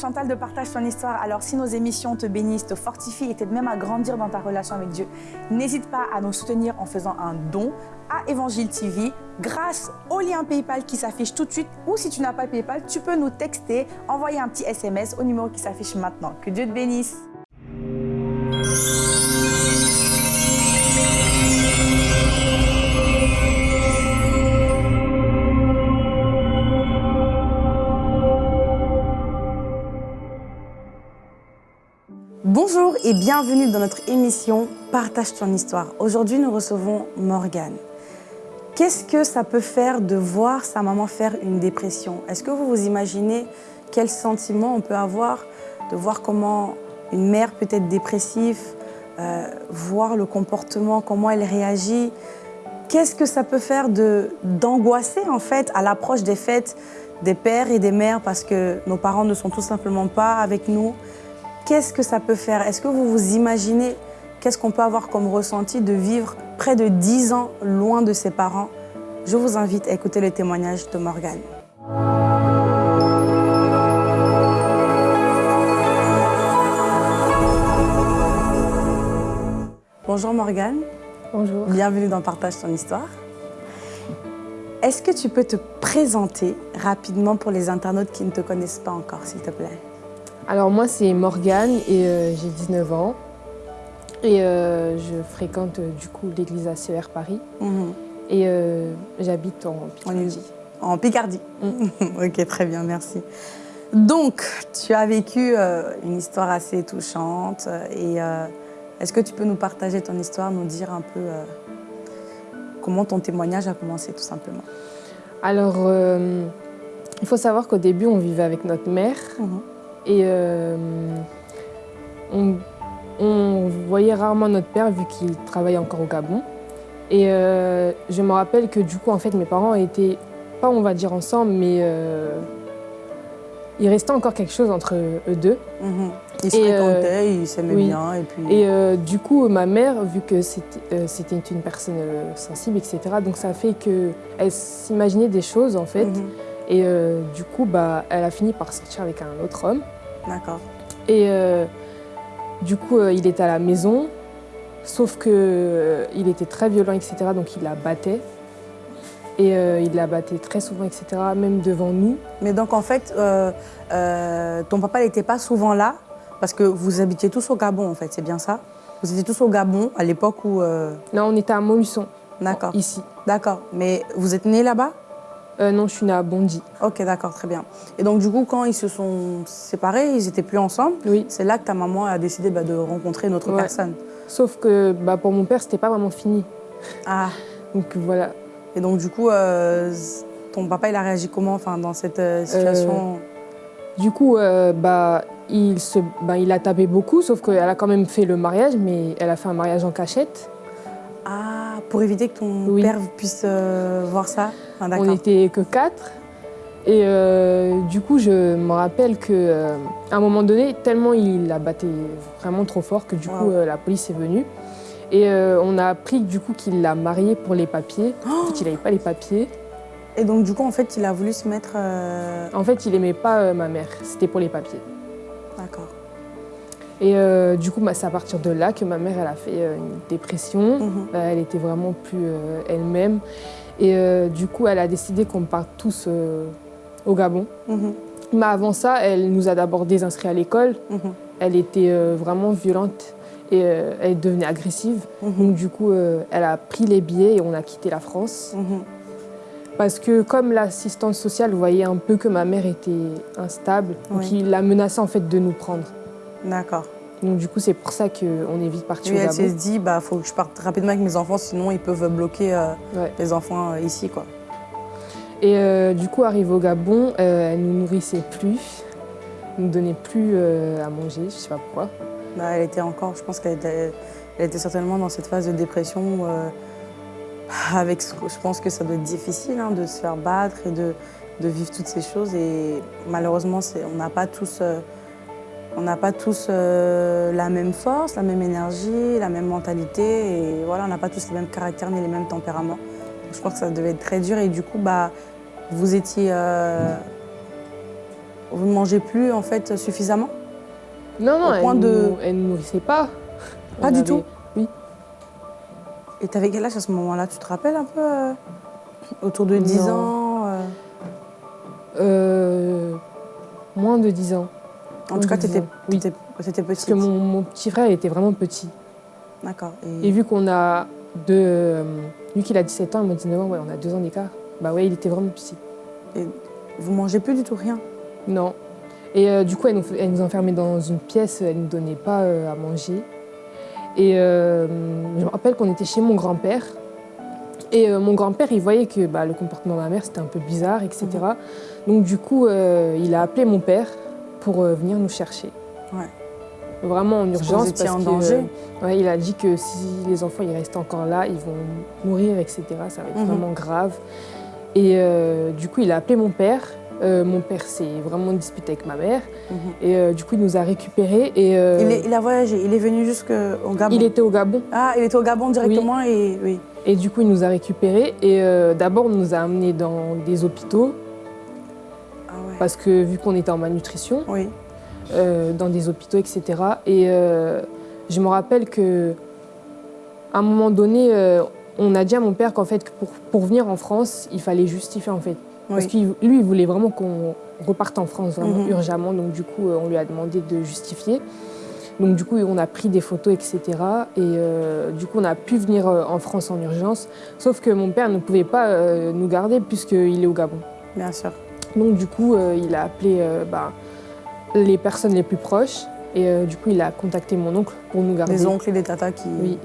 Chantal de Partage ton histoire. Alors si nos émissions te bénissent, te fortifient et t'aident même à grandir dans ta relation avec Dieu, n'hésite pas à nous soutenir en faisant un don à Évangile TV grâce au lien PayPal qui s'affiche tout de suite ou si tu n'as pas PayPal, tu peux nous texter, envoyer un petit SMS au numéro qui s'affiche maintenant. Que Dieu te bénisse. Et bienvenue dans notre émission Partage ton histoire. Aujourd'hui, nous recevons Morgane. Qu'est-ce que ça peut faire de voir sa maman faire une dépression? Est-ce que vous vous imaginez quel sentiment on peut avoir de voir comment une mère peut être dépressive, euh, voir le comportement, comment elle réagit? Qu'est-ce que ça peut faire d'angoisser en fait à l'approche des fêtes des pères et des mères? Parce que nos parents ne sont tout simplement pas avec nous Qu'est-ce que ça peut faire? Est-ce que vous vous imaginez qu'est-ce qu'on peut avoir comme ressenti de vivre près de 10 ans loin de ses parents? Je vous invite à écouter le témoignage de Morgane. Bonjour Morgane. Bonjour. Bienvenue dans Partage ton histoire. Est-ce que tu peux te présenter rapidement pour les internautes qui ne te connaissent pas encore, s'il te plaît? Alors moi c'est Morgane et euh, j'ai 19 ans et euh, je fréquente euh, du coup l'église ACR Paris mhm. et j'habite en Picardie. En Picardie mm. Ok, très bien, merci. Donc, tu as vécu une histoire assez touchante et est-ce que tu peux nous partager ton histoire, nous dire un peu comment ton témoignage a commencé tout simplement? Alors, il faut savoir qu'au début on vivait avec notre mère. Mhm. Et euh, on, voyait rarement notre père vu qu'il travaillait encore au Gabon. Et euh, je me rappelle que du coup, en fait, mes parents étaient, pas on va dire ensemble, mais euh, il restait encore quelque chose entre eux deux. Mhm. Ils se fréquentaient, ils s'aimaient bien. Et, puis... et du coup, ma mère, vu que c'était une personne sensible, etc., donc ça fait qu'elle s'imaginait des choses, en fait. Mhm. Et euh, du coup, bah, elle a fini par sortir avec un autre homme. D'accord. Et euh, du coup, euh, il était à la maison, sauf qu'il était très violent, etc. Donc il la battait. Et il la battait très souvent, etc., même devant nous. Mais donc en fait, ton papa n'était pas souvent là? Parce que vous habitiez tous au Gabon, en fait, c'est bien ça? Vous étiez tous au Gabon à l'époque où... Non, on était à Montluçon. D'accord. Ici. D'accord. Mais vous êtes né là-bas? Euh, non, je suis née à Bondy. Ok, d'accord, très bien. Et donc, du coup, quand ils se sont séparés, ils n'étaient plus ensemble. Oui. C'est là que ta maman a décidé bah, de rencontrer une autre personne. Sauf que bah, pour mon père, c'était pas vraiment fini. Ah. Donc voilà. Et donc, du coup, euh, ton papa, il a réagi comment enfin, dans cette euh, situation? Du coup, bah, il, se, bah, il a tapé beaucoup, sauf qu'elle a quand même fait le mariage, mais elle a fait un mariage en cachette. Ah, pour éviter que ton père puisse voir ça ah, on n'était que quatre. Et euh, du coup, je me rappelle qu'à euh, un moment donné, tellement il la battait vraiment trop fort que du coup, euh, la police est venue. Et on a appris du coup qu'il l'a marié pour les papiers. en fait, il n'avait pas les papiers. Et donc du coup, en fait, il a voulu se mettre... En fait, il aimait pas ma mère. C'était pour les papiers. D'accord. Et du coup, bah, c'est à partir de là que ma mère elle a fait une dépression. Mhm. elle était vraiment plus elle-même. Et euh, du coup, elle a décidé qu'on parte tous euh, au Gabon. Mhm. Mais avant ça, elle nous a d'abord désinscrits à l'école. Mhm. Elle était euh, vraiment violente et elle devenait agressive. Donc du coup, elle a pris les billets et on a quitté la France. Parce que comme l'assistante sociale voyait un peu que ma mère était instable, donc il a menacé en fait de nous prendre. D'accord. Donc du coup, c'est pour ça qu'on est vite parti oui, au Gabon. elle s'est dit, bah, faut que je parte rapidement avec mes enfants, sinon ils peuvent bloquer euh, les enfants euh, ici. Quoi. Et euh, du coup, arrive au Gabon, elle nous nourrissait plus, nous donnait plus à manger, je sais pas pourquoi. Bah, elle était encore, je pense qu'elle était, elle était certainement dans cette phase de dépression. avec, je pense que ça doit être difficile hein, de se faire battre et de, de, vivre toutes ces choses. Et malheureusement, on n'a pas tous on n'a pas tous euh, la même force, la même énergie, la même mentalité et voilà, on n'a pas tous les mêmes caractères ni les mêmes tempéraments. je crois que ça devait être très dur et du coup, bah, vous étiez... Euh, vous ne mangez plus en fait suffisamment? Non, non, Au elle point ne de- elle ne nourrissait pas. Pas On du avait- tout? Oui. Et t'avais quel âge à ce moment-là? Tu te rappelles un peu euh, Autour de 10 Non. ans moins de 10 ans. En tout cas, de 10 t'étais ans, oui. t'étais- t'étais Parce que mon, mon petit frère était vraiment petit. D'accord. Et Et... vu qu'on a deux. euh, vu qu'il a 17 ans et moi 19 ans, ouais, on a deux ans d'écart. Bah ouais, il était vraiment petit. Vous mangez plus du tout rien? Non. Et euh, du coup, elle nous, elle nous enfermait dans une pièce, elle ne nous donnait pas euh, à manger. Et euh, je me rappelle qu'on était chez mon grand-père. Et mon grand-père, il voyait que bah, le comportement de ma mère, c'était un peu bizarre, etc. Donc du coup, il a appelé mon père pour euh, venir nous chercher. Ouais. Vraiment en Parce urgence. en que, danger. euh, ouais, il a dit que si les enfants ils restent encore là, ils vont mourir, etc. Ça va être Mhm. vraiment grave. Et euh, du coup, il a appelé mon père. Euh, mon père s'est vraiment disputé avec ma mère. Mhm. Et euh, du coup, il nous a récupérés. Et, euh, il, est- il a voyagé, il est venu jusqu'au Gabon. il était au Gabon. Ah, il était au Gabon directement et oui. Et du coup, il nous a récupérés. Et d'abord, on nous a amenés dans des hôpitaux. Parce que vu qu'on était en malnutrition, Oui. euh, dans des hôpitaux, etc. Et euh, je me rappelle que à un moment donné, euh, on a dit à mon père qu'en fait, pour, pour venir en France, il fallait justifier en fait. Parce que lui, il voulait vraiment qu'on reparte en France vraiment Mhm. urgemment. Donc du coup, on lui a demandé de justifier. Donc du coup, on a pris des photos, etc. Et euh, du coup, on a pu venir euh, en France en urgence. Sauf que mon père ne pouvait pas euh, nous garder puisqu'il est au Gabon. Bien sûr. Donc du coup, euh, il a appelé euh, bah, les personnes les plus proches et euh, du coup, il a contacté mon oncle pour nous garder. Les oncles et les tatas qui. Oui.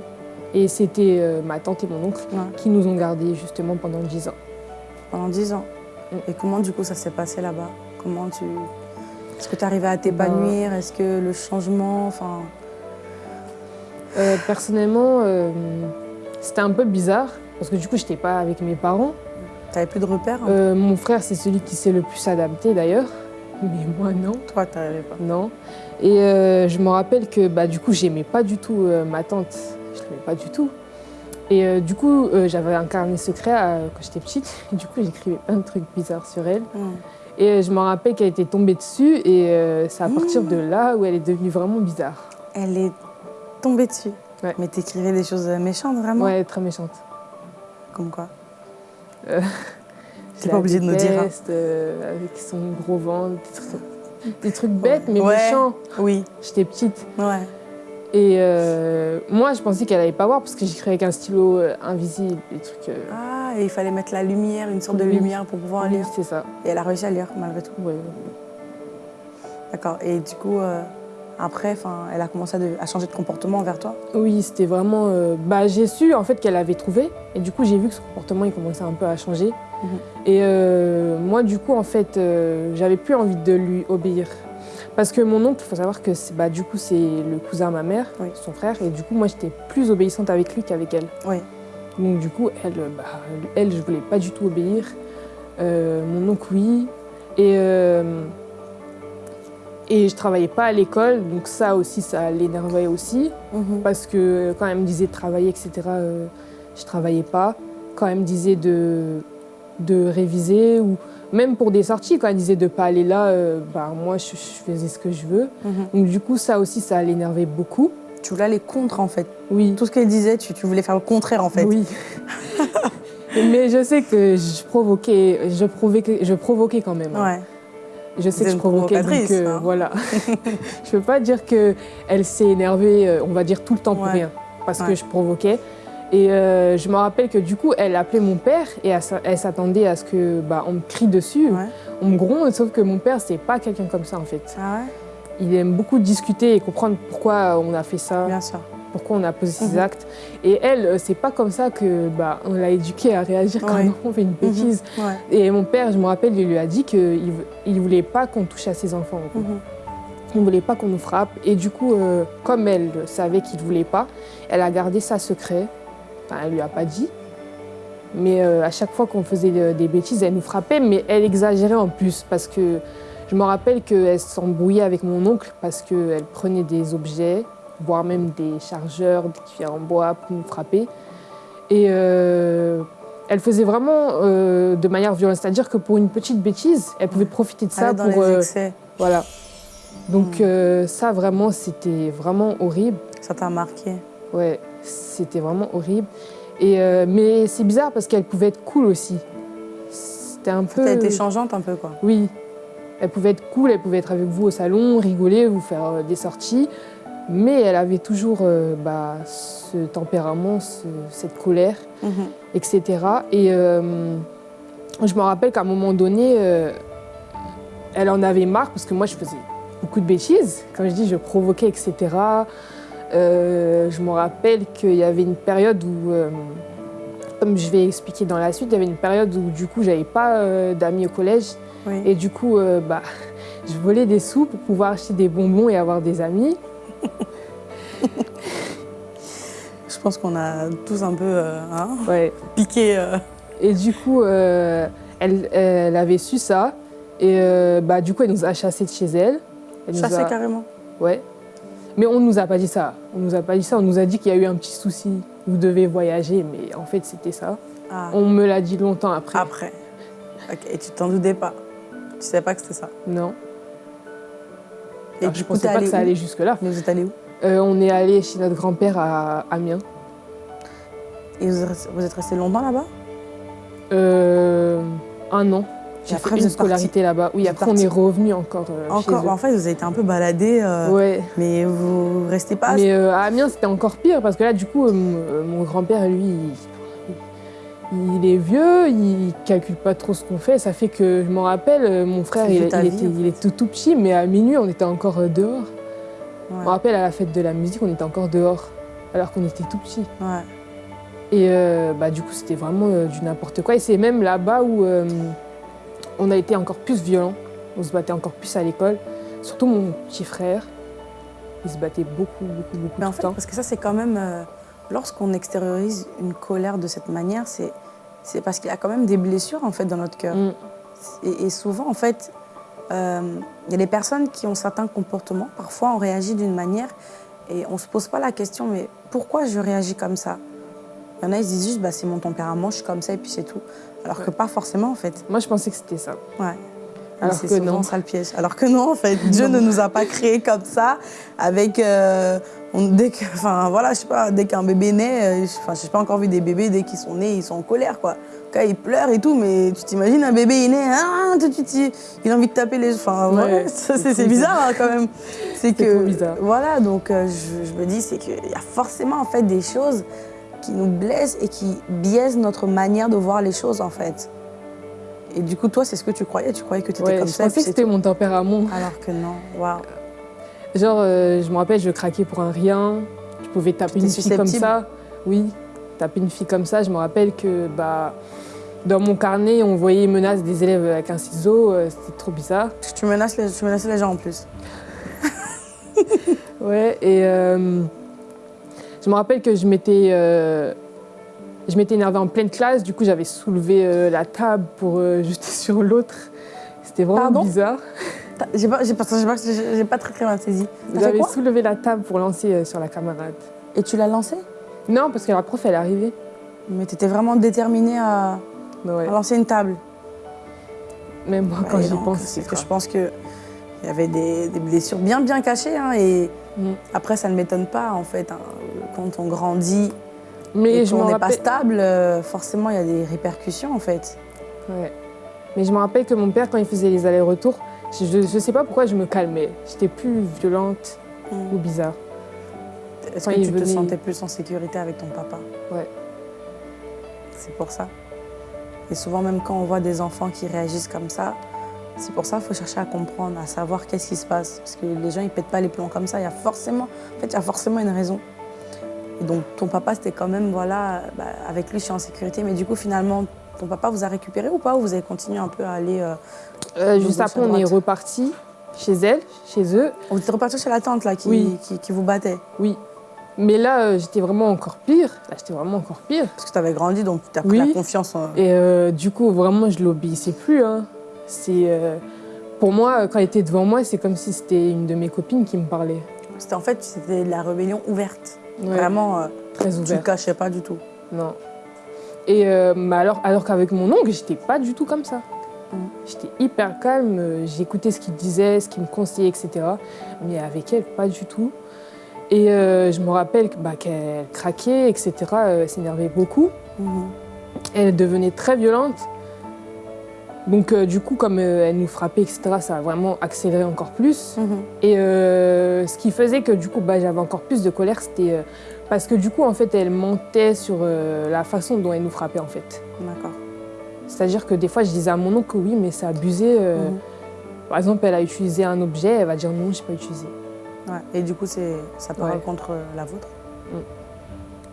Et c'était ma tante et mon oncle Ouais. qui nous ont gardés justement pendant 10 ans. Pendant 10 ans. Mm. Et comment du coup ça s'est passé là-bas? Comment tu. Est-ce que tu arrivais à t'épanouir? Ben Est-ce que le changement. Enfin. Euh, personnellement, euh, c'était un peu bizarre parce que du coup, je n'étais pas avec mes parents. T'avais plus de repères hein Euh, mon frère, c'est celui qui s'est le plus adapté d'ailleurs. Mais moi, non. Toi, t'arrivais pas. Non. Et euh, je me rappelle que bah, du coup, j'aimais pas du tout euh, ma tante. Je l'aimais pas du tout. Et du coup, j'avais un carnet secret quand j'étais petite. Et du coup, j'écrivais plein de trucs bizarres sur elle. Mm. Et je me rappelle qu'elle était tombée dessus. Et c'est à partir de là où elle est devenue vraiment bizarre. Elle est tombée dessus. Ouais. Mais t'écrivais des choses méchantes vraiment? Ouais, très méchante. Comme quoi? T'es pas la obligée de nous dire, hein. euh, avec son gros ventre, des trucs, bêtes mais Ouais. méchants. Oui. J'étais petite. Ouais. Et euh, moi, je pensais qu'elle allait pas voir parce que j'écrivais avec un stylo euh, invisible, des trucs. euh, Ah, et il fallait mettre la lumière, une sorte de Oui. lumière pour pouvoir oui, lire. c'est ça. Et elle a réussi à lire malgré tout. Ouais. D'accord. Et du coup, euh, après, elle a commencé à, de- à changer de comportement envers toi? Oui, c'était vraiment. euh, bah, j'ai su en fait qu'elle avait trouvé, et du coup j'ai vu que son comportement il commençait un peu à changer. Mhm. Et euh, moi, du coup, en fait, euh, j'avais plus envie de lui obéir, parce que mon oncle, il faut savoir que c'est- bah, du coup c'est le cousin de ma mère, Oui. son frère, et du coup moi j'étais plus obéissante avec lui qu'avec elle. Oui. Donc du coup, elle, bah, elle, je voulais pas du tout obéir. Mon oncle, oui. Et, et je travaillais pas à l'école, donc ça aussi, ça l'énervait aussi. Mhm. Parce que quand elle me disait de travailler, etc., euh, je travaillais pas. Quand elle me disait de, de réviser, ou même pour des sorties, quand elle disait de pas aller là, euh, bah, moi, je, je faisais ce que je veux. Mhm. Donc du coup, ça aussi, ça l'énervait beaucoup. Tu voulais aller contre en fait. Oui. Tout ce qu'elle disait, tu, tu voulais faire le contraire en fait. Oui. Mais je sais que je provoquais, je provoquais, je provoquais quand même. hein. Je sais que je provoquais, donc euh, hein. voilà. je peux pas dire que elle s'est énervée, euh, on va dire tout le temps pour Ouais. rien, parce Ouais. que je provoquais. Et euh, je me rappelle que du coup, elle appelait mon père et elle s'a- elle s'attendait à ce que, bah, on me crie dessus, Ouais. on me gronde. Sauf que mon père, c'est pas quelqu'un comme ça en fait. Ah Il aime beaucoup discuter et comprendre pourquoi on a fait ça, Bien sûr. Pourquoi on a posé ces Mhm. actes. Et elle, euh, c'est pas comme ça que, bah, on l'a éduquée à réagir quand Ouais. on fait une bêtise. Ouais. Et mon père, je me rappelle, il lui a dit qu'il il voulait pas qu'on touche à ses enfants. en fait. Mhm. Il ne voulait pas qu'on nous frappe. Et du coup, euh, comme elle savait qu'il ne voulait pas, elle a gardé ça secret. Enfin, elle lui a pas dit. Mais euh, à chaque fois qu'on faisait de- des bêtises, elle nous frappait, mais elle exagérait en plus. Parce que je me rappelle qu'elle s'embrouillait avec mon oncle parce qu'elle prenait des objets, voire même des chargeurs, des cuillères en bois pour nous frapper. Et euh, elle faisait vraiment euh, de manière violente. C'est-à-dire que pour une petite bêtise, elle pouvait profiter de ça Aller dans pour. les euh, excès. voilà. Donc Hmm. ça, vraiment, c'était vraiment horrible. Ça t'a marqué. Ouais, c'était vraiment horrible. Et, mais c'est bizarre parce qu'elle pouvait être cool aussi. C'était un peu. T'as été changeante un peu, quoi. Oui. Elle pouvait être cool, elle pouvait être avec vous au salon, rigoler, vous faire des sorties. Mais elle avait toujours euh, bah, ce tempérament, ce- cette colère, Mhm. etc. Et euh, je me rappelle qu'à un moment donné, euh, elle en avait marre parce que moi, je faisais beaucoup de bêtises. Comme je dis, je provoquais, etc. Je me rappelle qu'il y avait une période où, comme je vais expliquer dans la suite, il y avait une période où du coup, j'avais pas d'amis au collège. Oui. Et du coup, bah, je volais des sous pour pouvoir acheter des bonbons et avoir des amis. Je pense qu'on a tous un peu euh, hein, Ouais. piqué. euh. Et du coup, euh, elle, elle avait su ça. Et bah, du coup, elle nous a chassés de chez elle. Elle nous Chassé a- carrément. Ouais. Mais on ne nous a pas dit ça. On nous a pas dit ça. On nous a dit qu'il y a eu un petit souci. Vous devez voyager. Mais en fait, c'était ça. Ah, On me l'a dit longtemps après. Après. Ok, Et tu t'en doutais pas. Tu savais pas que c'était ça. Non. Et Alors, du je coup, pensais pas que ça allait jusque-là. Mais vous êtes allé où Euh, on est allé chez notre grand-père à Amiens. Et vous êtes resté- longtemps là-bas? Euh, un an. J'ai fait une scolarité là-bas. Oui, après, on est revenu encore euh, Encore. chez eux. En fait, vous avez été un peu baladé, euh, Ouais. mais vous restez pas. Mais euh, à Amiens, c'était encore pire parce que là, du coup, mon, mon grand-père, lui, il, est vieux, il calcule pas trop ce qu'on fait. Ça fait que, je m'en rappelle, euh, mon frère, il, il vie, était, en il était tout, tout petit, mais à minuit, on était encore euh, dehors. Ouais. Je me rappelle, à la fête de la musique, on était encore dehors, alors qu'on était tout petit. Ouais. Et euh, bah, du coup, c'était vraiment euh, du n'importe quoi. Et c'est même là-bas où euh, on a été encore plus violents. On se battait encore plus à l'école. Surtout mon petit frère. Il se battait beaucoup, beaucoup, beaucoup Mais en fait, temps. parce que ça, c'est quand même. Lorsqu'on extériorise une colère de cette manière, c'est parce qu'il y a quand même des blessures en fait dans notre cœur. Mm. Et, et souvent, en fait, euh, il y a des personnes qui ont certains comportements. Parfois, on réagit d'une manière et on ne se pose pas la question, mais pourquoi je réagis comme ça? Il y en a, ils se disent juste, bah, c'est mon tempérament, je suis comme ça et puis c'est tout. Alors que pas forcément, en fait. Moi, je pensais que c'était ça. Ouais. Alors c'est que non. ça le piège. Alors que non, en fait, Dieu ne nous a pas créés comme ça, avec euh, on- dès que, enfin voilà, je sais pas, dès qu'un bébé naît, euh, je- enfin, j'ai pas encore vu des bébés dès qu'ils sont nés, ils sont en colère quoi. Quand ils pleurent et tout, mais tu t'imagines un bébé il né, ah, tout de suite, il, a envie de taper les, enfin Ouais, c'est bizarre hein, quand même. C'est que bizarre. voilà, donc euh, je, je me dis c'est qu'il y a forcément en fait des choses qui nous blessent et qui biaisent notre manière de voir les choses en fait. Et du coup, toi, c'est ce que tu croyais Tu croyais que tu étais Ouais, comme je ça et pensais que c'était mon tempérament. alors que non, waouh. Genre, euh, je me rappelle, je craquais pour un rien. Je pouvais taper une fille comme ça. Oui, taper une fille comme ça. Je me rappelle que bah, dans mon carnet, on voyait menaces des élèves avec un ciseau. euh, C'était trop bizarre. Tu menaces les, tu menaçais les gens en plus. Ouais, et euh, je me rappelle que je m'étais euh, je m'étais énervée en pleine classe, du coup j'avais soulevé euh, la table pour euh, jeter sur l'autre. C'était vraiment Pardon? bizarre. J'ai pas, j'ai pas, j'ai très très bien saisi. J'avais soulevé la table pour lancer euh, sur la camarade. Et tu l'as lancé Non, parce que la prof elle est arrivée. Mais t'étais vraiment déterminée à, Ouais. à lancer une table. Même moi, quand j'y pense, c'est que je pense que il y avait des, des blessures bien bien cachées. hein, et Mm. après, ça ne m'étonne pas en fait. hein, quand on grandit Mais et je qu'on n'est pas stable, euh, forcément, il y a des répercussions en fait. Ouais. Mais je me rappelle que mon père, quand il faisait les allers-retours, je, je sais pas pourquoi je me calmais. J'étais plus violente ou bizarre. Est-ce que tu te sentais plus en sécurité avec ton papa? Ouais. C'est pour ça. Et souvent, même quand on voit des enfants qui réagissent comme ça, c'est pour ça qu'il faut chercher à comprendre, à savoir qu'est-ce qui se passe. Parce que les gens, ils pètent pas les plombs comme ça. Il y a forcément, en fait, il y a forcément une raison. Et donc, ton papa, c'était quand même, voilà, bah, avec lui, je suis en sécurité. Mais du coup, finalement, ton papa vous a récupéré ou pas? Ou vous avez continué un peu à aller. Euh... Euh, juste après, on est reparti chez elle, chez eux. Vous êtes reparti chez la tante, là, qui, Oui. qui, qui vous battait Oui. Mais là, euh, j'étais vraiment encore pire. Là, j'étais vraiment encore pire. Parce que tu avais grandi, donc tu as pris Oui. la confiance en. Et euh, du coup, vraiment, je l'obéissais plus. hein. C'est pour moi, quand elle était devant moi, c'est comme si c'était une de mes copines qui me parlait. C'était en fait, c'était de la rébellion ouverte. Ouais, Vraiment, euh, très tu ne ouvert. cachais pas du tout. Non. Et euh, mais alors, alors qu'avec mon oncle, j'étais pas du tout comme ça. Mm. J'étais hyper calme, j'écoutais ce qu'il disait, ce qu'il me conseillait, etc. Mais avec elle, pas du tout. Et euh, je me rappelle bah, qu'elle craquait, etc. euh, elle s'énervait beaucoup. Mhm. Elle devenait très violente. Donc euh, du coup, comme euh, elle nous frappait, etc., ça a vraiment accéléré encore plus. Mhm. Et euh, ce qui faisait que du coup, bah, j'avais encore plus de colère, c'était parce que du coup, en fait, elle mentait sur la façon dont elle nous frappait, en fait. D'accord. C'est-à-dire que des fois, je disais à mon oncle que oui, mais c'est abusé. euh, Mhm. Par exemple, elle a utilisé un objet, elle va dire non, je n'ai pas utilisé. Ouais. Et du coup, ça parle Ouais. contre la vôtre.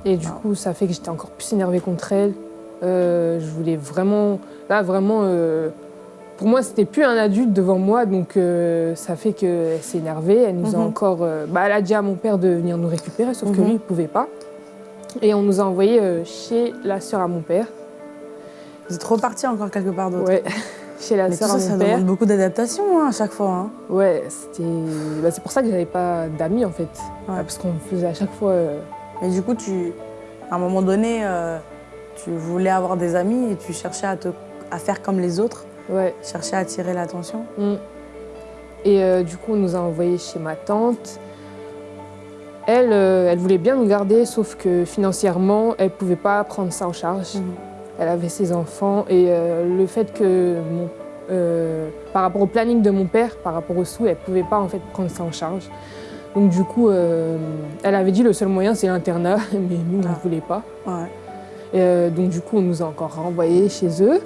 Et du Wow. coup, ça fait que j'étais encore plus énervée contre elle. Je voulais vraiment. Là, vraiment. euh, pour moi, c'était plus un adulte devant moi, donc euh, ça fait qu'elle s'est énervée. Elle nous a Mhm. encore. euh, bah, elle a dit à mon père de venir nous récupérer, sauf que Mhm. lui, il pouvait pas. Et on nous a envoyés chez la sœur à mon père. Vous êtes reparti encore quelque part d'autre. Ouais, chez la sœur ça, à ça mon père. demande beaucoup d'adaptation hein, à chaque fois. hein. Ouais, c'était. bah, c'est pour ça que j'avais pas d'amis en fait. Ouais. Parce qu'on faisait à chaque fois. euh, Mais du coup, tu, à un moment donné, euh, tu voulais avoir des amis et tu cherchais à, te, à faire comme les autres, Ouais. cherchais à attirer l'attention. Mm. Et euh, du coup, on nous a envoyés chez ma tante. Elle, euh, elle voulait bien nous garder, sauf que financièrement, elle ne pouvait pas prendre ça en charge. Mhm. Elle avait ses enfants et euh, le fait que, mon- par rapport au planning de mon père, par rapport aux sous, elle ne pouvait pas en fait prendre ça en charge. Donc du coup, elle avait dit le seul moyen c'est l'internat, mais nous on ne Ah. voulait pas. Ouais. Et, donc du coup, on nous a encore renvoyés chez eux.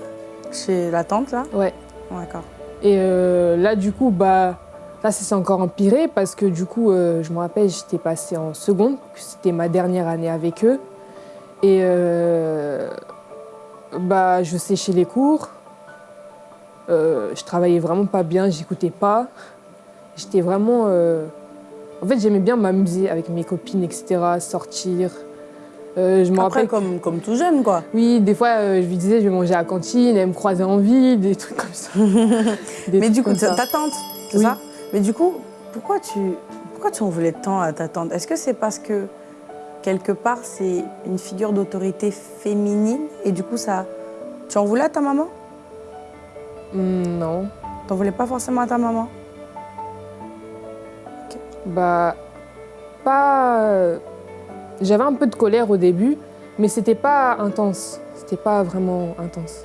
Chez la tante, là Ouais. D'accord. Et euh, là, du coup, bah, là, ça s'est encore empiré parce que du coup, euh, je me rappelle, j'étais passée en seconde, c'était ma dernière année avec eux. Et euh, bah, je séchais les cours. Je travaillais vraiment pas bien, j'écoutais pas. J'étais vraiment. En fait, j'aimais bien m'amuser avec mes copines, etc., sortir. Euh, je me Après, rappelle. comme, comme tout jeune, quoi. Oui, des fois, euh, je lui disais, je vais manger à la cantine, elle me croisait en ville, des trucs comme ça. Mais du coup, ta tante, c'est Oui. ça? Mais du coup, pourquoi tu, pourquoi tu en voulais tant à ta tante? Est-ce que c'est parce que, quelque part, c'est une figure d'autorité féminine et du coup, ça, tu en voulais à ta maman? Hmm, non. T'en voulais pas forcément à ta maman? Bah, pas. Euh, J'avais un peu de colère au début, mais c'était pas intense. C'était pas vraiment intense.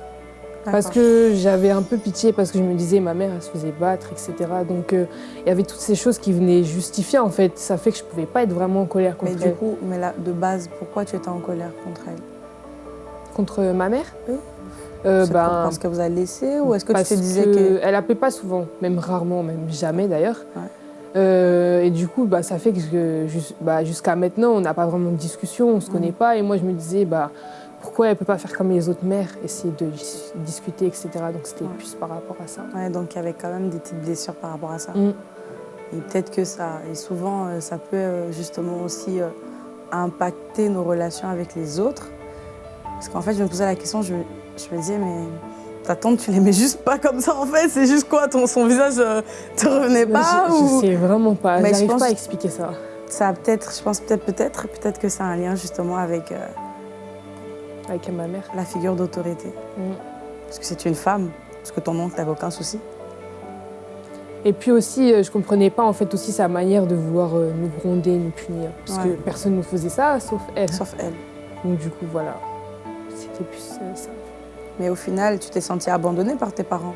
Parce que j'avais un peu pitié, parce que je me disais, ma mère, elle se faisait battre, etc. Donc, euh, il y avait toutes ces choses qui venaient justifier, en fait. Ça fait que je pouvais pas être vraiment en colère contre Mais elle. du coup, mais là, de base, pourquoi tu étais en colère contre elle? Contre ma mère? Oui. Euh, ben, parce que vous avez laissé ou est-ce que tu te disais que que... Elle appelait pas souvent, même rarement, même jamais d'ailleurs. Ouais. Euh, et du coup, bah, ça fait que bah, jusqu'à maintenant, on n'a pas vraiment de discussion, on se Mhm. connaît pas. Et moi, je me disais, bah, pourquoi elle peut pas faire comme les autres mères, essayer de dis- discuter, etc. Donc c'était Ouais. plus par rapport à ça. Ouais, donc il y avait quand même des petites blessures par rapport à ça. Mm. Et peut-être que ça, et souvent, euh, ça peut euh, justement aussi impacter nos relations avec les autres. Parce qu'en fait, je me posais la question, je, je me disais, mais ta tante, tu l'aimais juste pas comme ça en fait C'est juste quoi ton, Son visage euh, te revenait pas je, je ou... sais vraiment pas, Mais je j'arrive pas à expliquer ça. Ça a peut-être, je pense peut-être, peut-être, peut-être que ça a un lien justement avec euh, Avec ma mère. la figure d'autorité. Mm. Parce que c'est une femme, parce que ton oncle n'avait aucun souci. Et puis aussi, euh, je comprenais pas en fait aussi sa manière de vouloir nous gronder, nous punir. Parce Ouais. que personne ne faisait ça, sauf elle. Sauf elle. Donc du coup, voilà. C'était plus ça. Mais au final, tu t'es sentie abandonnée par tes parents.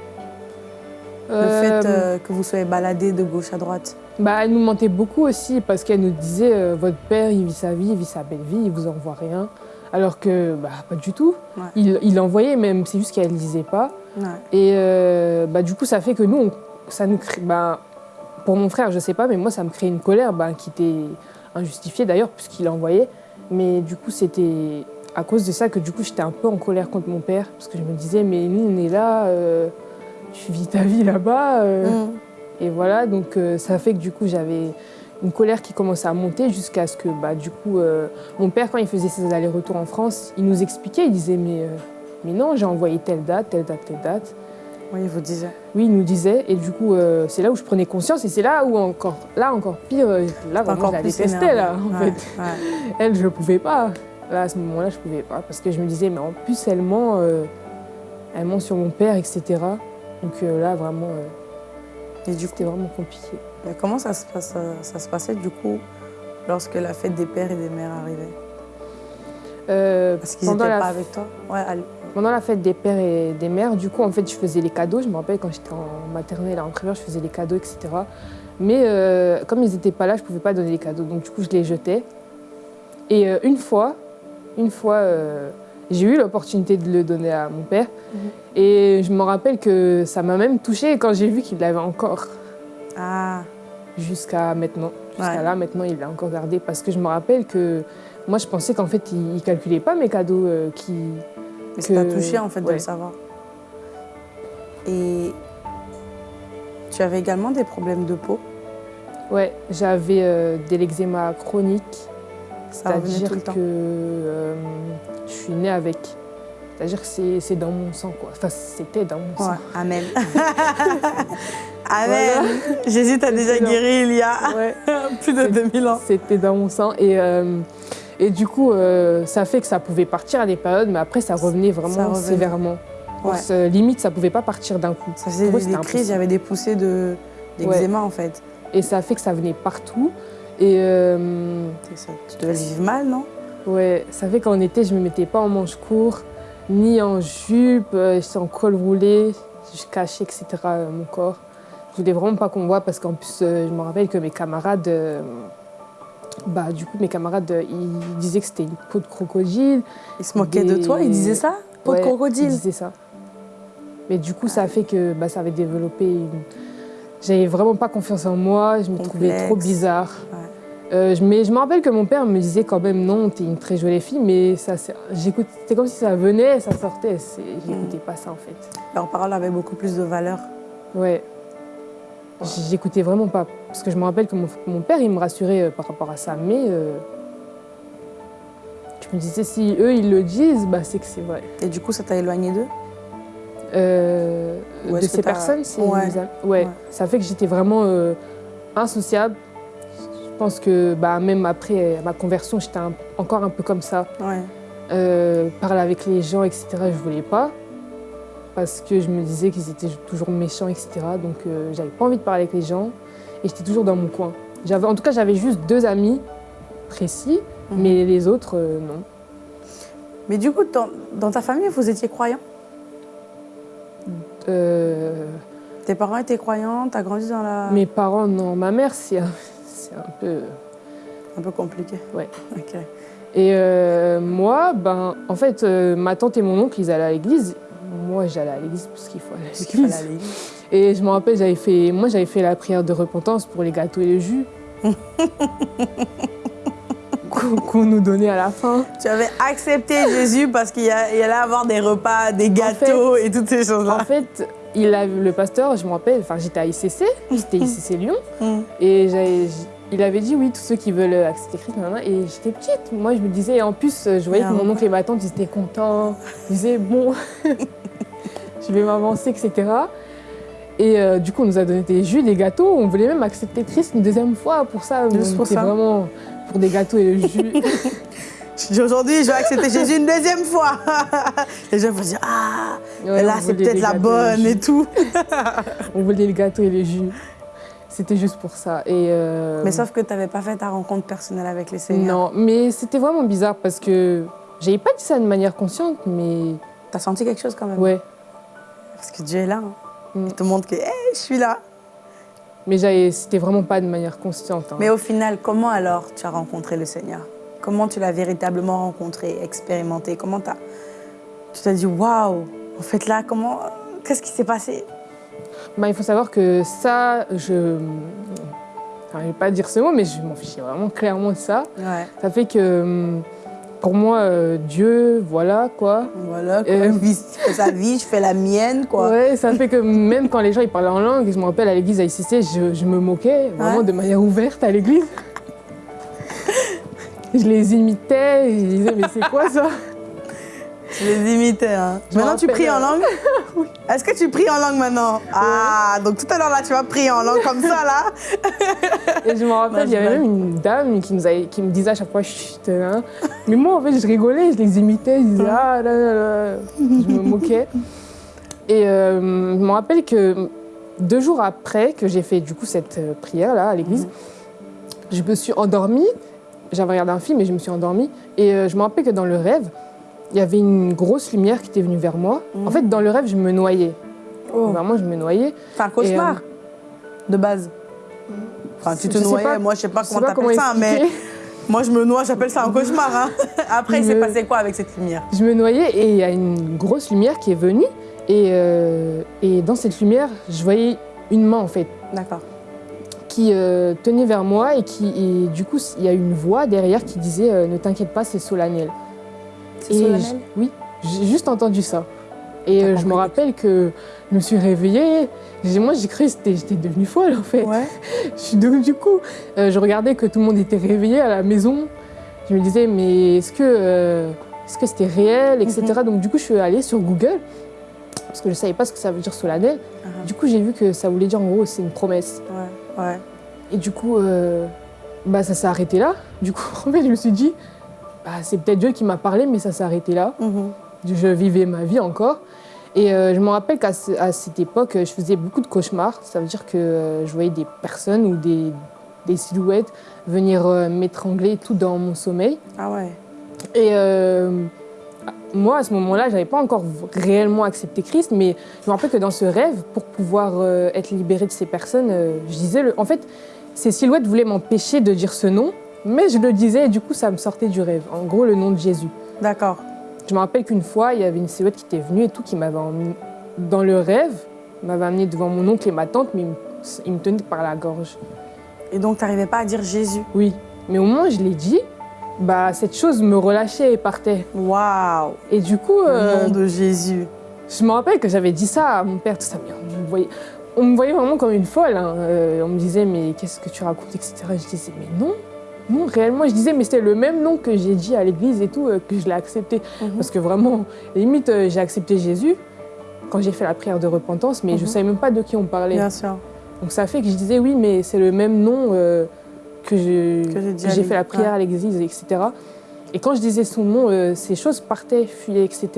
Le Euh, fait euh, que vous soyez baladés de gauche à droite. Bah, elle nous mentait beaucoup aussi parce qu'elle nous disait euh, votre père il vit sa vie, il vit sa belle vie, il vous envoie rien. Alors que bah, pas du tout. Ouais. Il, il envoyait même, c'est juste qu'elle ne disait pas. Ouais. Et bah, du coup, ça fait que nous, on- ça nous crée. Bah, pour mon frère, je sais pas, mais moi, ça me crée une colère bah, qui était injustifiée d'ailleurs, puisqu'il envoyait. Mais du coup, c'était à cause de ça que du coup, j'étais un peu en colère contre mon père. Parce que je me disais, mais nous, on est là, euh, tu vis ta vie là-bas. euh, Mm. et voilà, donc euh, ça fait que du coup j'avais une colère qui commençait à monter jusqu'à ce que bah, du coup mon père quand il faisait ses allers-retours en France, il nous expliquait, il disait mais, mais non j'ai envoyé telle date, telle date, telle date. Oui, il vous disait. Oui, il nous disait et du coup c'est là où je prenais conscience et c'est là où encore, là encore pire, là vraiment Encore je la détestais là en Ouais, fait. ouais. Elle je pouvais pas. Là, à ce moment-là, je pouvais pas parce que je me disais, mais en plus, elle ment, euh, elle ment sur mon père, etc. Donc euh, là, vraiment, euh, Et du coup, c'était vraiment compliqué. mais comment ça se, passe, ça se passait du coup lorsque la fête des pères et des mères arrivait? Parce qu'ils n'étaient pas avec toi? Ouais, pendant la fête des pères et des mères, du coup, en fait, je faisais les cadeaux. Je me rappelle quand j'étais en maternelle, en primaire, je faisais les cadeaux, etc. Mais comme ils n'étaient pas là, je ne pouvais pas donner les cadeaux. Donc, du coup, je les jetais. Et une fois, une fois, euh, j'ai eu l'opportunité de le donner à mon père. Mhm. Et je me rappelle que ça m'a même touchée quand j'ai vu qu'il l'avait encore Ah, jusqu'à maintenant. Jusqu'à Ouais. là, maintenant, il l'a encore gardé. Parce que je me rappelle que moi, je pensais qu'en fait, il ne calculait pas mes cadeaux euh, qui... mais ça t'a touché en fait de le savoir. Et tu avais également des problèmes de peau? Ouais, j'avais euh, de l'eczéma chronique. Ça revenait C'est-à-dire tout le temps. que euh, je suis née avec. C'est-à-dire que c'est- dans mon sang, quoi. Enfin, c'était dans mon sang. Ouais, amen. amen. Jésus t'a déjà guéri il y a Ouais. plus de 2000 ans. C'était dans mon sang. Et, euh, et du coup, euh, ça fait que ça pouvait partir à des périodes, mais après, ça revenait vraiment Ça revenait. sévèrement. Ouais. Limite, ça pouvait pas partir d'un coup. Ça faisait des, crises, il y avait des poussées de d'eczéma en fait. Et ça fait que ça venait partout. Et euh, ça. Tu devais vivre mal, non? Ouais, ça fait qu'en été, je me mettais pas en manche court, ni en jupe, euh, j'étais en col roulé, je cachais, etc., euh, mon corps. Je voulais vraiment pas qu'on voit parce qu'en plus, euh, je me rappelle que mes camarades, euh, bah, du coup, mes camarades, euh, ils disaient que c'était une peau de crocodile. Ils se moquaient de toi, ils disaient ça? Peau Ouais, de Ils crocodile disaient ça. Mais du coup, ça a fait que bah, ça avait développé une... J'avais vraiment pas confiance en moi, je me trouvais trop bizarre. Ouais. Euh, je- mais je me rappelle que mon père me disait quand même non, t'es une très jolie fille, mais ça, c'est- comme si ça venait, ça sortait. c'est- J'écoutais pas ça en fait. Leurs paroles avaient beaucoup plus de valeur. Ouais. J'écoutais vraiment pas. Parce que je me rappelle que mon, mon père, il me rassurait euh, par rapport à ça, mais euh, je me disais si eux ils le disent, bah, c'est que c'est vrai. Et du coup, ça t'a éloigné d'eux? Euh, de ces personnes, c'est Ouais. ouais. Ouais. Ça fait que j'étais vraiment insociable. Je pense que bah, même après ma conversion, j'étais encore un peu comme ça. Ouais. Euh, parler avec les gens, etc., je voulais pas. Parce que je me disais qu'ils étaient toujours méchants, etc. Donc euh, j'avais pas envie de parler avec les gens. Et j'étais toujours dans mon coin. En tout cas, j'avais juste deux amis précis, Mhm. mais les autres, euh, non. Mais du coup, dans, dans ta famille, vous étiez croyants? Euh, Tes parents étaient croyants? T'as grandi dans la... Mes parents, non. Ma mère, c'est un, peu... Un peu compliqué. Ouais. Ok. Et euh, moi, ben, en fait, euh, ma tante et mon oncle, ils allaient à l'église. Moi, j'allais à l'église parce qu'il faut aller à l'église. Et je me rappelle, j'avais fait, moi, j'avais fait la prière de repentance pour les gâteaux et le jus. Qu'on nous donnait à la fin. Tu avais accepté Jésus parce qu'il allait avoir des repas, des gâteaux et toutes ces En choses-là. fait, il a, le pasteur, je me rappelle, enfin, j'étais à ICC, j'étais ICC Lyon, Mm. et j'avais- il avait dit oui, tous ceux qui veulent accepter Christ, nanana, et j'étais petite. Moi, je me disais, et en plus, je voyais que mon oncle et ma tante, ils étaient contents. Ils disaient, bon, je vais m'avancer, etc. Et euh, du coup, on nous a donné des jus, des gâteaux. On voulait même accepter Christ une deuxième fois pour ça. Juste pour ça. vraiment pour des gâteaux et le jus. Aujourd'hui, je vais accepter Jésus une deuxième fois. Les gens vont dire, ah, Ouais, là, c'est peut-être la bonne et tout. On voulait le gâteau et le jus. C'était juste pour ça. Et euh, Mais sauf que tu n'avais pas fait ta rencontre personnelle avec les Seigneurs. Non, mais c'était vraiment bizarre parce que j'avais pas dit ça de manière consciente, mais Tu as senti quelque chose quand même? Ouais. Parce que Dieu est là. hein. Mm. Il te montre que, hé, je suis là. Mais c'était vraiment pas de manière consciente. hein. Mais au final, comment alors tu as rencontré le Seigneur? Comment tu l'as véritablement rencontré, expérimenté? Comment t'as- tu t'es dit, waouh, en fait là, comment, qu'est-ce qui s'est passé? Bah, il faut savoir que ça, je. Enfin, je vais pas dire ce mot, mais je m'en fichais vraiment clairement de ça. Ouais, Ça fait que hum, pour moi, euh, Dieu, voilà quoi. voilà, quoi. Euh, sa vie, je fais la mienne, quoi. Ouais, ça fait que même quand les gens ils parlaient en langue, je me rappelle à l'église à ICC, je, je me moquais vraiment Ouais. de manière ouverte à l'église. je les imitais, je disais, mais c'est quoi ça? Tu les imitais, hein. Maintenant, tu pries en langue oui. Est-ce que tu pries en langue maintenant Ah, donc tout à l'heure, là, tu vas prier en langue comme ça, là Et je me rappelle, il y avait même une dame qui, nous qui me disait à chaque fois, chut, hein. Mais moi, en fait, je rigolais, je les imitais, je disais, ah là là là. Je me moquais. Et euh, je me rappelle que deux jours après que j'ai fait du coup cette euh, prière-là à l'église, mhm. je me suis endormie. J'avais regardé un film et je me suis endormie. Et euh, je me rappelle que dans le rêve, il y avait une grosse lumière qui était venue vers moi. En fait, dans le rêve, je me noyais. Oh. Vraiment, je me noyais. C'est un cauchemar, de base. Enfin, tu te noyais, moi, je sais pas comment t'appelles ça, mais moi, je me noie, j'appelle ça un cauchemar. Hein. Après, il s'est passé quoi avec cette lumière? Je me noyais et il y a une grosse lumière qui est venue. Et, euh, et, dans cette lumière, je voyais une main en fait. D'accord. Qui euh, tenait vers moi et qui, et du coup, il y a une voix derrière qui disait euh, Ne t'inquiète pas, c'est solennel. C'est solennel Oui, j'ai juste entendu ça. Et je me rappelle que je me suis réveillée. Moi, j'ai cru que j'étais devenue folle en fait. Ouais. donc, du coup, je regardais que tout le monde était réveillé à la maison. Je me disais, mais est-ce que que c'était réel, etc. Mhm. Donc, du coup, je suis allée sur Google parce que je ne savais pas ce que ça veut dire solennel. Uh Du coup, j'ai vu que ça voulait dire en gros, c'est une promesse. Ouais, ouais. Et du coup, euh, bah, ça s'est arrêté là. Du coup, en fait, je me suis dit, bah, c'est peut-être Dieu qui m'a parlé, mais ça s'est arrêté là. Mhm. Je vivais ma vie encore. Et euh, je me rappelle qu'à cette époque, je faisais beaucoup de cauchemars. Ça veut dire que euh, je voyais des personnes ou des, des silhouettes venir m'étrangler tout dans mon sommeil. Ah ouais. Et moi, à ce moment-là, je n'avais pas encore réellement accepté Christ, mais je me rappelle que dans ce rêve, pour pouvoir euh, être libérée de ces personnes, euh, je disais... Le... En fait, ces silhouettes voulaient m'empêcher de dire ce nom, mais je le disais et du coup, ça me sortait du rêve. En gros, le nom de Jésus. D'accord. Je me rappelle qu'une fois, il y avait une silhouette qui était venue et tout, qui m'avait emmené... Dans le rêve, m'avait amené devant mon oncle et ma tante, mais il me tenait par la gorge. Et donc, tu n'arrivais pas à dire Jésus? Oui. Mais au moins, je l'ai dit, bah, cette chose me relâchait et partait. Waouh Et du coup... Le euh, nom de Jésus. Je me rappelle que j'avais dit ça à mon père, tout ça, mais on me voyait, on me voyait vraiment comme une folle. Hein. Euh, on me disait, mais qu'est-ce que tu racontes, etc. Je disais, mais non, non, réellement. Je disais, mais c'était le même nom que j'ai dit à l'église et tout, euh, que je l'ai accepté. Mhm. Parce que vraiment, limite, j'ai accepté Jésus quand j'ai fait la prière de repentance, mais je ne mhm. savais même pas de qui on parlait. Bien sûr. Donc ça fait que je disais, oui, mais c'est le même nom que j'ai fait la prière à l'église, etc. Et quand je disais son nom, euh, ces choses partaient, fuyaient, etc.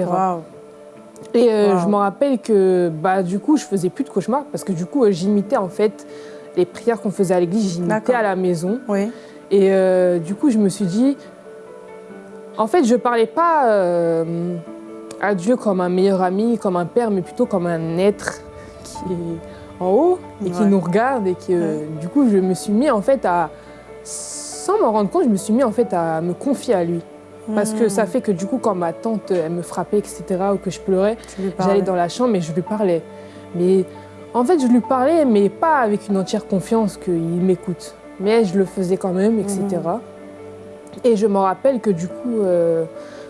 Et euh, je me rappelle que bah, du coup, je faisais plus de cauchemars parce que du coup, euh, j'imitais en fait les prières qu'on faisait à l'église, j'imitais à la maison. Oui. Et du coup, je me suis dit, en fait, je parlais pas à Dieu comme un meilleur ami, comme un père, mais plutôt comme un être qui est en haut et qui nous regarde et que du coup, je me suis mis en fait à sans m'en rendre compte, je me suis mis en fait à me confier à lui. Parce que ça hmm. fait que du coup, quand ma tante elle me frappait, etc., ou que je pleurais, j'allais dans la chambre et je lui parlais. Mais en fait, je lui parlais, mais pas avec une entière confiance qu'il m'écoute. Mais je le faisais quand même, etc. Hmm. Et je me rappelle que du coup, euh,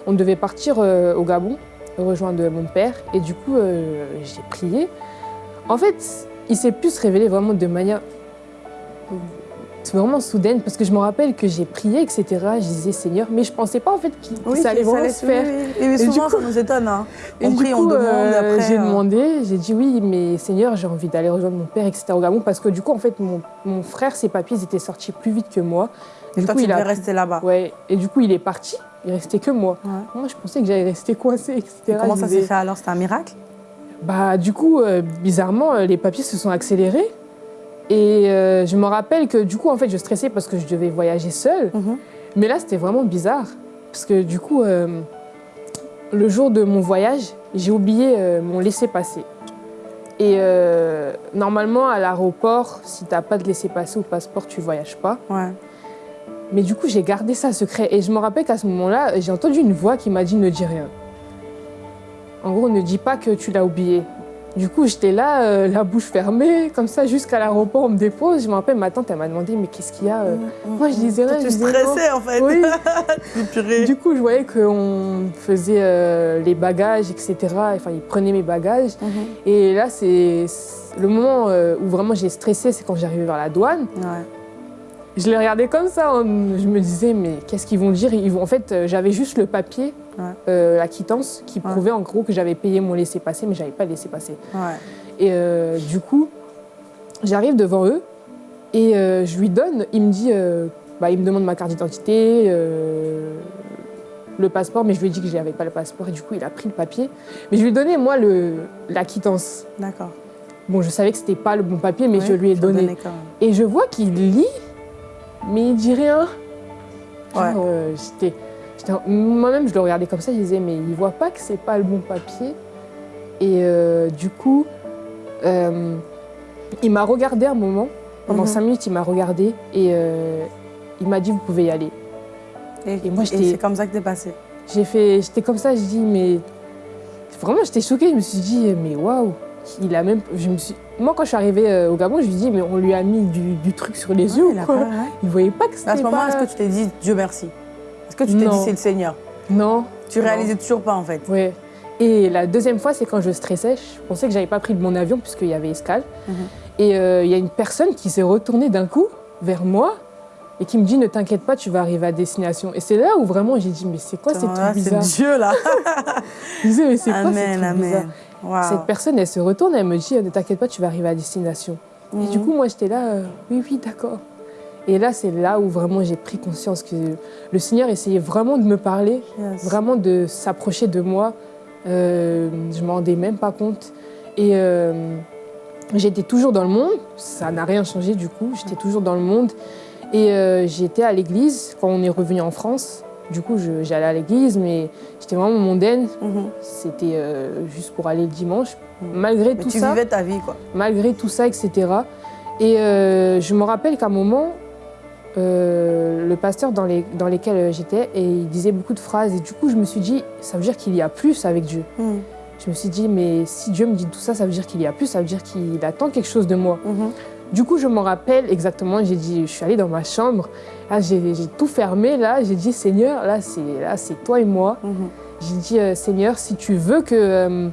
on devait partir euh, au Gabon, rejoindre mon père. Et du coup, euh, j'ai prié. En fait, il s'est plus révélé vraiment de manière c'est vraiment soudaine parce que je me rappelle que j'ai prié, etc. Je disais Seigneur, mais je pensais pas en fait que ça allait vraiment se faire. Et, souvent, ça nous étonne. Hein. On prie, on demande euh, après. J'ai euh. demandé, j'ai dit oui, mais Seigneur, j'ai envie d'aller rejoindre mon père, etc. au Gabon parce que du coup, en fait, mon, frère, ses papiers étaient sortis plus vite que moi. Et du toi, coup, il est resté là-bas. Ouais. Et du coup, il est parti. Il restait que moi. Moi, je pensais que j'allais rester coincée, etc. Et comment ça s'est fait alors? C'était un miracle? Bah, du coup, euh, bizarrement, les papiers se sont accélérés. Et euh, je me rappelle que du coup, en fait, je stressais parce que je devais voyager seule. Mhm. Mais là, c'était vraiment bizarre. Parce que du coup, euh, le jour de mon voyage, j'ai oublié euh, mon laissez-passer. Et normalement, à l'aéroport, si tu n'as pas de laissez-passer ou passeport, tu ne voyages pas. Ouais. Mais du coup, j'ai gardé ça secret. Et je me rappelle qu'à ce moment-là, j'ai entendu une voix qui m'a dit ne dis rien. En gros, ne dis pas que tu l'as oublié. Du coup, j'étais là, euh, la bouche fermée, comme ça, jusqu'à l'aéroport, on me dépose. Je me rappelle, ma tante, elle m'a demandé, mais qu'est-ce qu'il y a euh? mm, mm, Moi, je disais rien. Tu stressais, en fait. Oui. du coup, je voyais qu'on faisait euh, les bagages, etc. Enfin, ils prenaient mes bagages. Mm-hmm. Et là, c'est le moment où vraiment j'ai stressé, c'est quand j'arrivais vers la douane. Je les regardais comme ça. je me disais, mais qu'est-ce qu'ils vont dire? Ils vont... En fait, j'avais juste le papier la quittance qui prouvait en gros que j'avais payé mon laissez-passer, mais j'avais pas laissé passer. Et du coup, j'arrive devant eux et je lui donne, il me dit, bah, il me demande ma carte d'identité, le passeport, mais je lui ai dit que je n'avais pas le passeport et du coup il a pris le papier. Mais je lui ai donné moi le, la quittance. D'accord. Bon, je savais que c'était pas le bon papier, mais je lui ai donné. Et je vois qu'il lit, mais il dit rien. Euh, moi-même, je le regardais comme ça, je disais, mais il voit pas que c'est pas le bon papier. Et euh, du coup, euh, il m'a regardé un moment. Pendant mhm. cinq minutes, il m'a regardé et il m'a dit, vous pouvez y aller. Et, moi, c'est comme ça que t'es passé J'ai fait, j'étais comme ça, je dis, mais vraiment, j'étais choquée. Je me suis dit, mais waouh, il a même, je me suis, moi, quand je suis arrivée euh, au Gabon, je lui ai dit, mais on lui a mis du, truc sur les yeux. Il, ne voyait pas que c'était. À ce moment, est-ce que tu t'es dit, Dieu merci? Est-ce que tu t'es dit, c'est le Seigneur? Non. Tu réalisais toujours pas, en fait Oui. Et la deuxième fois, c'est quand je stressais, je pensais que j'avais pas pris de mon avion puisqu'il y avait escale. Mhm. Et euh, il y a une personne qui s'est retournée d'un coup vers moi et qui me dit ne t'inquiète pas, tu vas arriver à destination. Et c'est là où vraiment j'ai dit mais c'est quoi ces trucs bizarres C'est Dieu là. je disais mais c'est quoi ces trucs bizarres Cette personne elle se retourne, elle me dit ne t'inquiète pas, tu vas arriver à destination. Et du mhm. coup moi j'étais là euh, oui oui d'accord. Et là c'est là où vraiment j'ai pris conscience que le Seigneur essayait vraiment de me parler, vraiment de s'approcher de moi. Euh, je m'en rendais même pas compte. Et euh, j'étais toujours dans le monde, ça n'a rien changé du coup, j'étais toujours dans le monde. Et euh, j'étais à l'église quand on est revenu en France. Du coup, j'allais à l'église, mais j'étais vraiment mondaine. Mhm. C'était juste pour aller le dimanche. Mhm. Malgré tout tu ça. Tu vivais ta vie, quoi. Malgré tout ça, etc. Et je me rappelle qu'à un moment, le pasteur dans, les, dans lesquels j'étais, et il disait beaucoup de phrases. Et du coup, je me suis dit, ça veut dire qu'il y a plus avec Dieu. Mhm. Je me suis dit, mais si Dieu me dit tout ça, ça veut dire qu'il y a plus, ça veut dire qu'il attend quelque chose de moi. Du coup, je m'en rappelle exactement, j'ai dit, je suis allée dans ma chambre, j'ai tout fermé, là, j'ai dit, Seigneur, là, c'est toi et moi. Mhm. J'ai dit, euh, Seigneur, si tu veux que... Euh,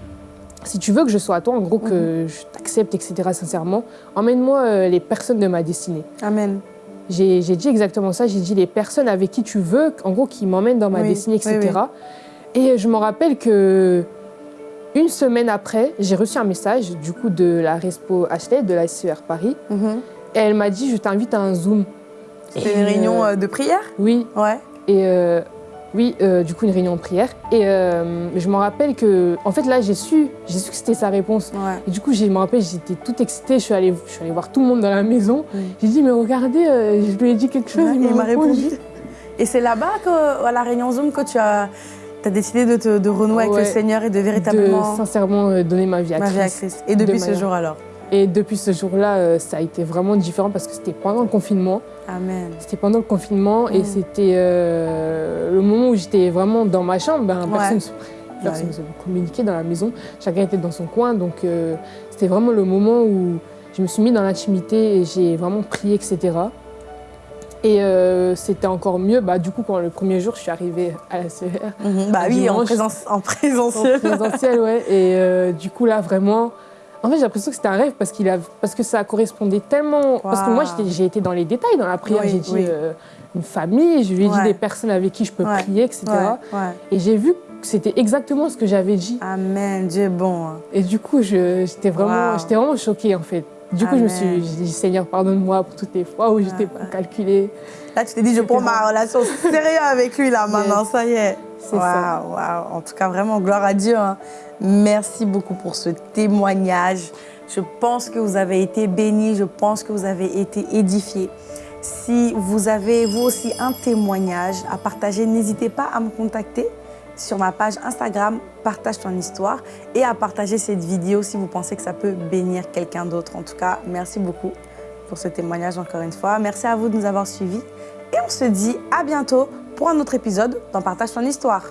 si tu veux que je sois à toi, en gros, que mhm. je t'accepte, etc., sincèrement, emmène-moi euh, les personnes de ma destinée. Amen. J'ai dit exactement ça, j'ai dit les personnes avec qui tu veux, en gros, qui m'emmènent dans ma destinée, etc. Et je me rappelle que une semaine après, j'ai reçu un message du coup de la Respo HT, de la SER Paris. Mhm. Et elle m'a dit, je t'invite à un Zoom. C'était une réunion euh, euh, de prière? Oui. Ouais. Et euh, oui, du coup, une réunion de prière. Et je me rappelle que, en fait, là, j'ai su, j'ai su que c'était sa réponse. Et du coup, je me rappelle, j'étais toute excitée. Je suis, allée, je suis allée voir tout le monde dans la maison. J'ai dit, mais regardez, je lui ai dit quelque chose. il m'a répondu. Et c'est là-bas, à la réunion Zoom, que tu as as décidé de, te, de renouer avec le Seigneur et de véritablement... De sincèrement euh, donner ma vie à, Christ, Et depuis ce jour alors Et depuis ce jour-là, euh, ça a été vraiment différent parce que c'était pendant le confinement. Amen. C'était pendant le confinement et mm. c'était euh, le moment où j'étais vraiment dans ma chambre. Ben, personne personne ne communiquait dans la maison. Chacun était dans son coin. Donc c'était vraiment le moment où je me suis mis dans l'intimité et j'ai vraiment prié, etc. Et euh, c'était encore mieux, bah, du coup, quand le premier jour, je suis arrivée à la CR. Mhm. bah oui, en, présence, en présentiel. En présentiel, ouais. Et euh, du coup, là, vraiment... En fait, j'ai l'impression que c'était un rêve parce, qu'il a, parce que ça correspondait tellement... Parce que moi, j'ai été dans les détails dans la prière. j'ai dit euh, une famille, je lui ai dit des personnes avec qui je peux prier, etc. Et j'ai vu que c'était exactement ce que j'avais dit. Amen, Dieu est bon. Hein. Et du coup, j'étais vraiment, vraiment choquée, en fait. Du coup, je me suis dit, Seigneur, pardonne-moi pour toutes les fois où je t'ai pas calculé. Là, tu t'es dit, je prends ma relation sérieuse avec lui, là, maintenant, ça y est. C'est ça. En tout cas, vraiment, gloire à Dieu. Hein. Merci beaucoup pour ce témoignage. Je pense que vous avez été bénis, je pense que vous avez été édifiés. Si vous avez, vous aussi, un témoignage à partager, n'hésitez pas à me contacter sur ma page Instagram Partage ton histoire et à partager cette vidéo si vous pensez que ça peut bénir quelqu'un d'autre. En tout cas, merci beaucoup pour ce témoignage encore une fois. Merci à vous de nous avoir suivis et on se dit à bientôt pour un autre épisode dans Partage ton histoire.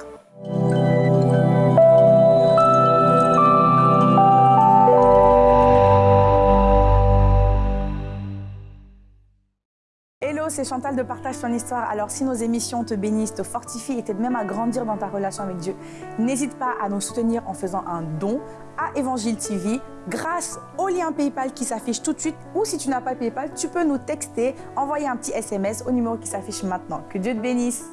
C'est Chantal de Partage ton histoire. Alors, si nos émissions te bénissent, te fortifient et t'aident même à grandir dans ta relation avec Dieu, n'hésite pas à nous soutenir en faisant un don à Évangile TV grâce au lien PayPal qui s'affiche tout de suite ou si tu n'as pas PayPal, tu peux nous texter, envoyer un petit SMS au numéro qui s'affiche maintenant. Que Dieu te bénisse.